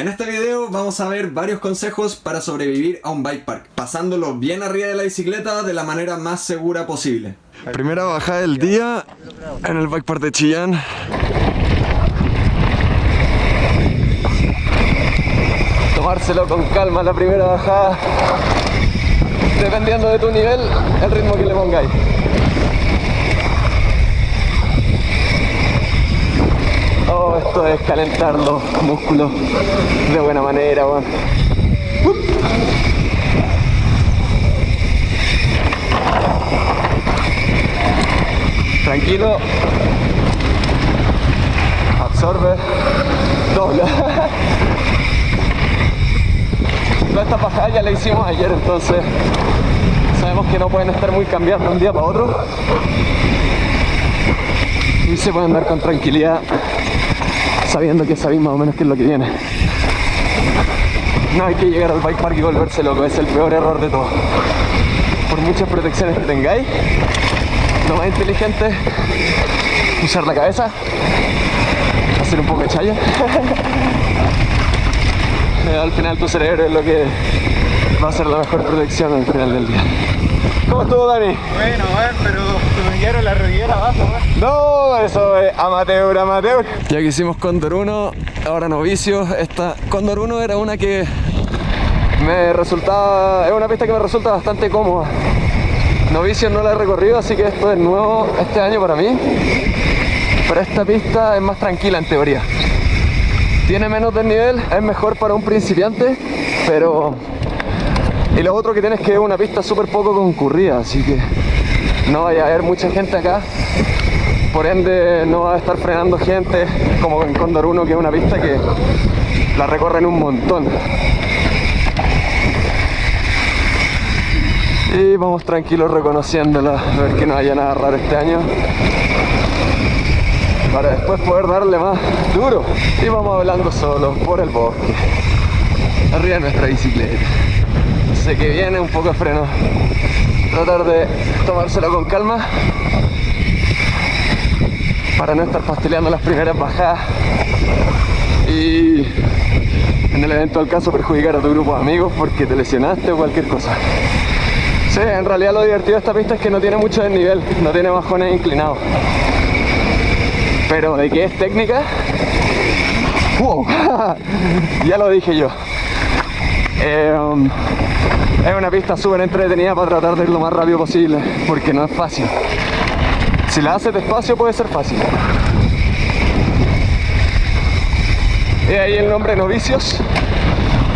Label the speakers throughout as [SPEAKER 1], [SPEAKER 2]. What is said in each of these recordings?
[SPEAKER 1] En este video vamos a ver varios consejos para sobrevivir a un bike park, pasándolo bien arriba de la bicicleta de la manera más segura posible. Primera bajada del día en el bike park de Chillán. Tomárselo con calma la primera bajada, dependiendo de tu nivel, el ritmo que le pongáis. Esto es calentar los músculos de buena manera, weón. Tranquilo. Absorbe. Dobla. Toda esta pasada ya la hicimos ayer, entonces sabemos que no pueden estar muy cambiando de un día para otro. Y se pueden andar con tranquilidad sabiendo que sabéis más o menos qué es lo que viene. No hay que llegar al bike park y volverse loco, es el peor error de todo. Por muchas protecciones que tengáis, lo más inteligente usar la cabeza, hacer un poco de chaya. al final tu cerebro es lo que va a ser la mejor protección al final del día. ¿Cómo estuvo Dani?
[SPEAKER 2] Bueno, bueno, pero se me quedaron la rodillera abajo,
[SPEAKER 1] No, eso es amateur, amateur. Ya que hicimos Condor 1, ahora novicio. Esta Condor 1 era una que me resultaba, es una pista que me resulta bastante cómoda. Novicio no la he recorrido, así que esto es nuevo este año para mí. Pero esta pista es más tranquila en teoría. Tiene menos desnivel, es mejor para un principiante, pero y lo otro que tienes que es una pista súper poco concurrida, así que no vaya a haber mucha gente acá. Por ende no va a estar frenando gente como en Condor 1 que es una pista que la recorren un montón. Y vamos tranquilos reconociéndola, a ver que no haya nada raro este año. Para después poder darle más duro. Y vamos hablando solo por el bosque. Arriba de nuestra bicicleta sé que viene un poco de freno. Tratar de tomárselo con calma. Para no estar pasteleando las primeras bajadas. Y en el eventual caso perjudicar a tu grupo de amigos porque te lesionaste o cualquier cosa. Sí, en realidad lo divertido de esta pista es que no tiene mucho desnivel, no tiene bajones inclinados. Pero de que es técnica ¡Wow! ya lo dije yo eh, es una pista súper entretenida para tratar de ir lo más rápido posible, porque no es fácil. Si la haces despacio puede ser fácil. Y ahí el nombre Novicios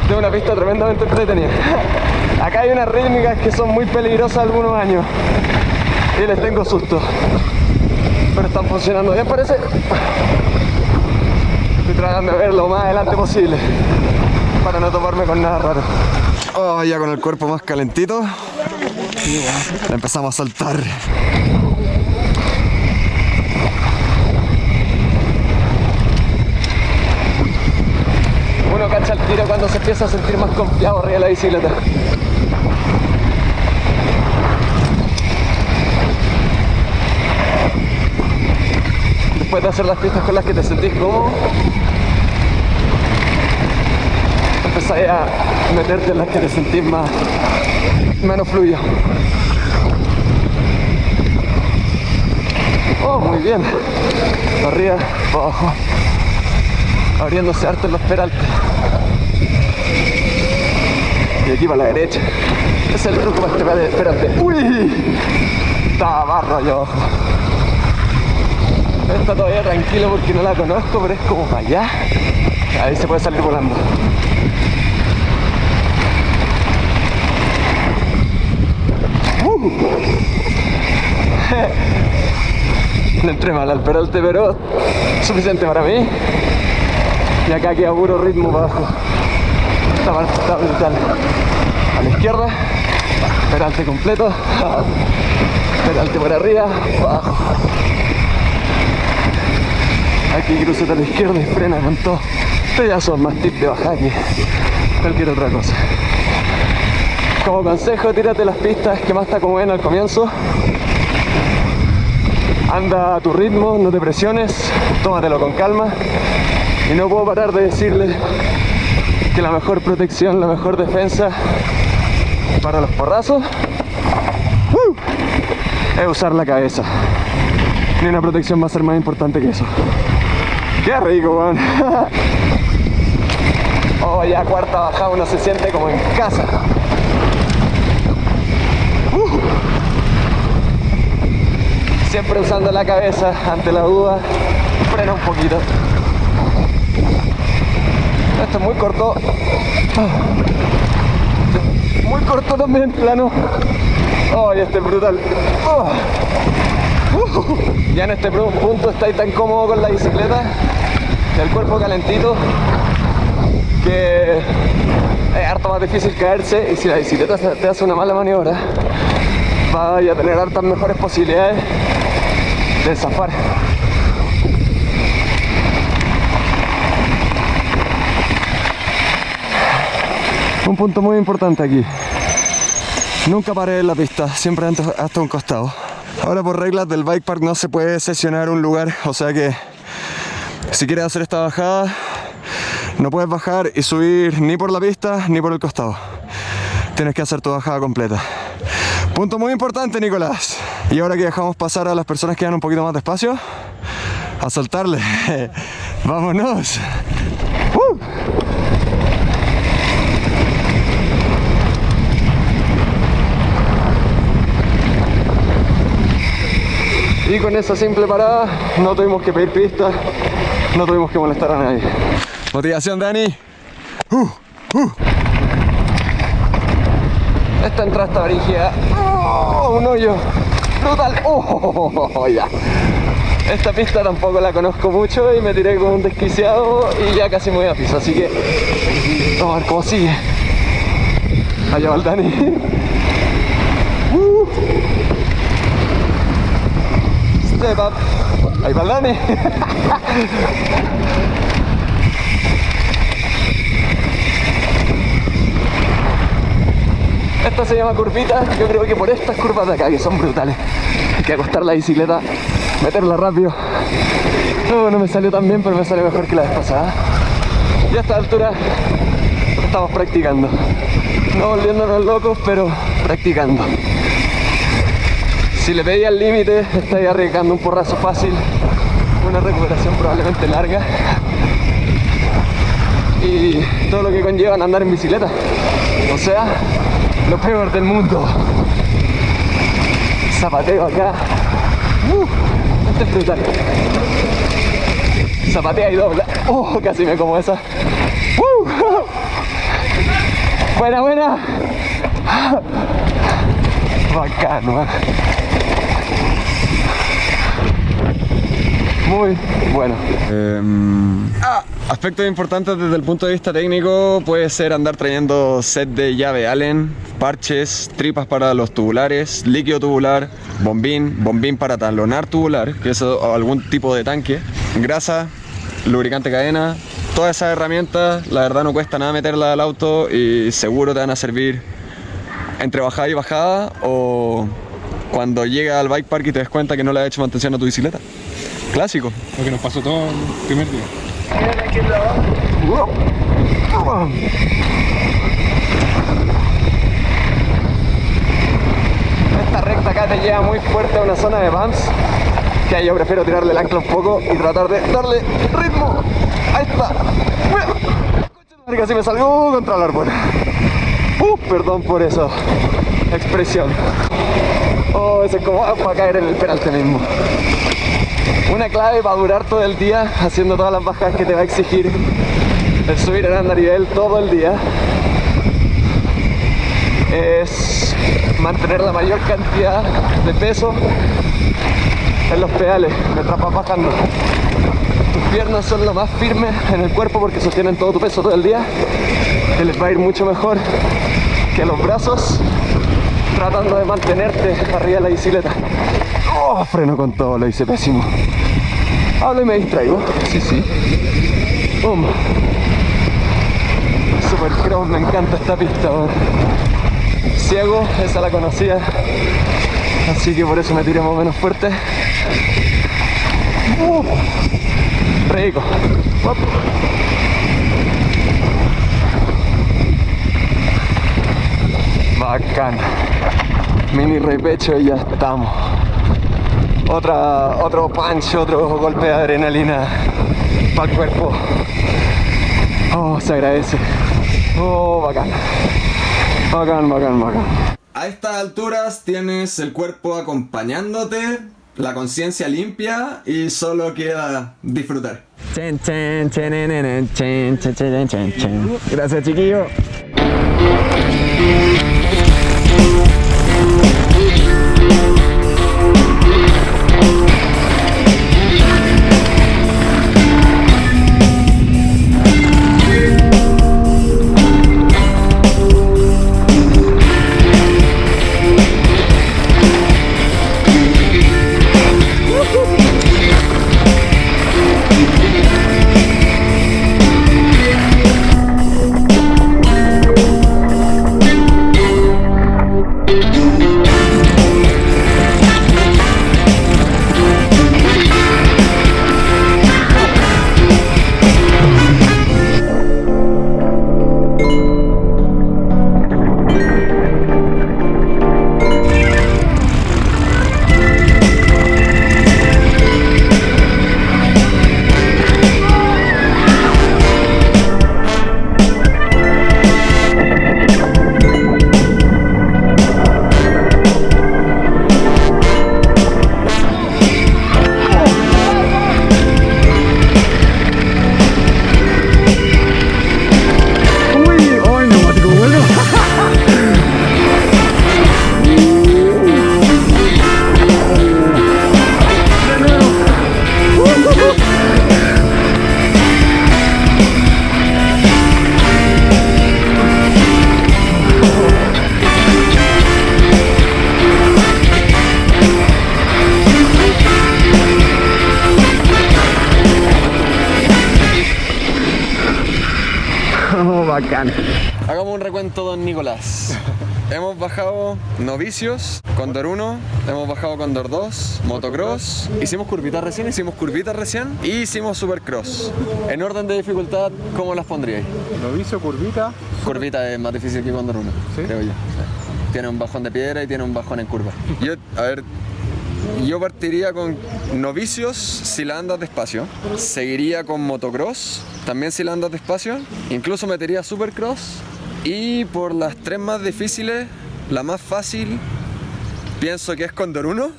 [SPEAKER 1] de una pista tremendamente entretenida. Acá hay unas rítmicas que son muy peligrosas algunos años y les tengo susto. Pero están funcionando bien parece. Estoy tratando de ver lo más adelante posible para no tomarme con nada raro. Oh, ya con el cuerpo más calentito. Empezamos a saltar. Uno cacha el tiro cuando se empieza a sentir más confiado arriba de la bicicleta. Después de hacer las pistas con las que te sentís cómodo, empezáis a meterte en las que te sentís más menos fluido. Oh muy bien. Arriba abajo. Abriéndose harto en los peraltes. Y aquí para la derecha. Es el truco para este espérate. Uy. Está barro allá abajo está todavía tranquilo porque no la conozco pero es como para allá. Ahí se puede salir volando No entré mal al peralte, pero suficiente para mí. Y acá queda puro ritmo bajo. Esta parte está brutal. A la izquierda, peralte completo. Peralte por arriba, abajo. Aquí cruce a la izquierda y frena con todo. Estos ya son más tips de bajar que cualquier otra cosa. Como consejo, tírate las pistas que más te acomoden al comienzo. Anda a tu ritmo, no te presiones, tómatelo con calma. Y no puedo parar de decirle que la mejor protección, la mejor defensa para los porrazos ¡uh! es usar la cabeza. Ni una protección va a ser más importante que eso. ¡Qué rico, weón! oh, ya cuarta bajada uno se siente como en casa. Siempre usando la cabeza ante la duda. Frena un poquito. Esto es muy corto. Muy corto también, plano. Oh, este es brutal. Ya en este punto estáis tan cómodo con la bicicleta, el cuerpo calentito, que es harto más difícil caerse y si la bicicleta te hace una mala maniobra, vaya a tener hartas mejores posibilidades de zafar. Un punto muy importante aquí. Nunca paré en la pista, siempre hasta un costado. Ahora por reglas del bike park no se puede sesionar un lugar, o sea que si quieres hacer esta bajada no puedes bajar y subir ni por la pista ni por el costado. Tienes que hacer tu bajada completa. Punto muy importante, Nicolás. Y ahora que dejamos pasar a las personas que van un poquito más despacio, a soltarle. ¡Vámonos! ¡Uh! Y con esa simple parada no tuvimos que pedir pistas, no tuvimos que molestar a nadie. Motivación, Dani. Uh, uh. Esta entrada está brígida. Oh, un hoyo. Brutal. Oh, ya. Esta pista tampoco la conozco mucho y me tiré como un desquiciado y ya casi me voy a piso, así que vamos a ver cómo sigue. Allá va el Dani. Uh. Step up. Ahí va el Dani. Esta se llama curvita, yo creo que por estas curvas de acá, que son brutales, hay que acostar la bicicleta, meterla rápido. No, no me salió tan bien, pero me sale mejor que la vez pasada. Y a esta altura estamos practicando. No volviéndonos locos, pero practicando. Si le pedí al límite, estáis arriesgando un porrazo fácil, una recuperación probablemente larga y todo lo que conlleva andar en bicicleta. O sea, lo peor del mundo. Zapateo acá. Uh, este es brutal. Zapatea y dobla. Oh, casi me como esa. Uh, buena, buena. Bacano. ¿eh? Muy bueno. Eh, ah, aspectos importantes desde el punto de vista técnico puede ser andar trayendo set de llave Allen, parches, tripas para los tubulares, líquido tubular, bombín, bombín para talonar tubular, que es algún tipo de tanque, grasa, lubricante cadena, todas esas herramientas, la verdad no cuesta nada meterla al auto y seguro te van a servir entre bajada y bajada o cuando llega al bike park y te des cuenta que no le has hecho mantención a tu bicicleta. Clásico.
[SPEAKER 2] Lo que nos pasó todo el primer día.
[SPEAKER 1] Esta recta acá te lleva muy fuerte a una zona de bumps que yo prefiero tirarle el ancla un poco y tratar de darle ritmo. Ahí está. Casi me salgo contra el árbol. Uh, perdón por eso. Expresión. Oh, ese es como para caer en el peralte mismo. Una clave para durar todo el día haciendo todas las bajadas que te va a exigir el subir el andarivel todo el día es mantener la mayor cantidad de peso en los pedales mientras vas bajando. Tus piernas son lo más firmes en el cuerpo porque sostienen todo tu peso todo el día que les va a ir mucho mejor que los brazos tratando de mantenerte arriba de la bicicleta. Ah, freno con todo, lo hice pésimo. Ah, Hablo y me distraigo. Sí, sí. Um. Boom. Me encanta esta pista. Ciego, esa la conocía. Así que por eso me tiré más o menos fuerte. Uh, rico.
[SPEAKER 3] Bacán. Mini repecho y ya estamos. Otra, otro punch, otro golpe de adrenalina para el cuerpo. Oh, se agradece. Oh, bacán. Bacán, bacán, bacán. A estas alturas tienes el cuerpo acompañándote, la conciencia limpia y solo queda disfrutar. Gracias, chiquillo. Bacán. Hagamos un recuento, don Nicolás. hemos bajado novicios, Condor 1, hemos bajado Condor 2, motocross, hicimos curvitas recién, hicimos curvitas recién y hicimos supercross. En orden de dificultad, ¿cómo las pondríais?
[SPEAKER 2] Novicio, curvita.
[SPEAKER 3] Curvita es más difícil que Condor 1, creo yo. Tiene un bajón de piedra y tiene un bajón en curva. Yo, a ver, yo partiría con novicios si la andas despacio. Seguiría con motocross, también si la andas despacio. Incluso metería supercross. Y por las tres más difíciles, la más fácil, pienso que es Condor 1.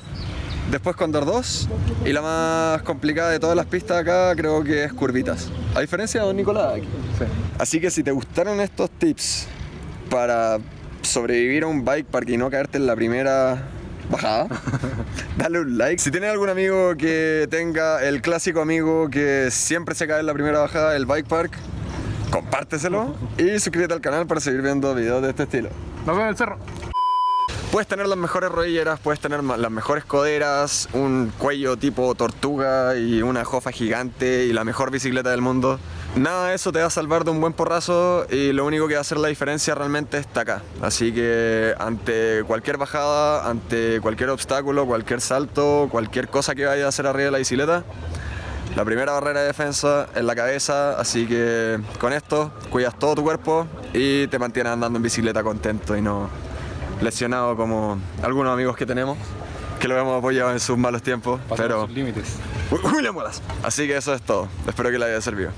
[SPEAKER 3] Después Condor 2 y la más complicada de todas las pistas acá creo que es Curvitas. A diferencia de Don Nicolás aquí. Así que si te gustaron estos tips para sobrevivir a un bike park y no caerte en la primera bajada, dale un like. Si tienes algún amigo que tenga el clásico amigo que siempre se cae en la primera bajada del bike park, compárteselo y suscríbete al canal para seguir viendo videos de este estilo.
[SPEAKER 2] Nos vemos en el cerro.
[SPEAKER 3] Puedes tener las mejores rodilleras, puedes tener las mejores coderas, un cuello tipo tortuga y una jofa gigante y la mejor bicicleta del mundo. Nada de eso te va a salvar de un buen porrazo y lo único que va a hacer la diferencia realmente está acá. Así que ante cualquier bajada, ante cualquier obstáculo, cualquier salto, cualquier cosa que vaya a hacer arriba de la bicicleta, la primera barrera de defensa es la cabeza, así que con esto cuidas todo tu cuerpo y te mantienes andando en bicicleta contento y no lesionado como algunos amigos que tenemos que lo hemos apoyado en sus malos tiempos, pero...
[SPEAKER 2] límites.
[SPEAKER 3] Así que eso es todo. Espero que les haya servido.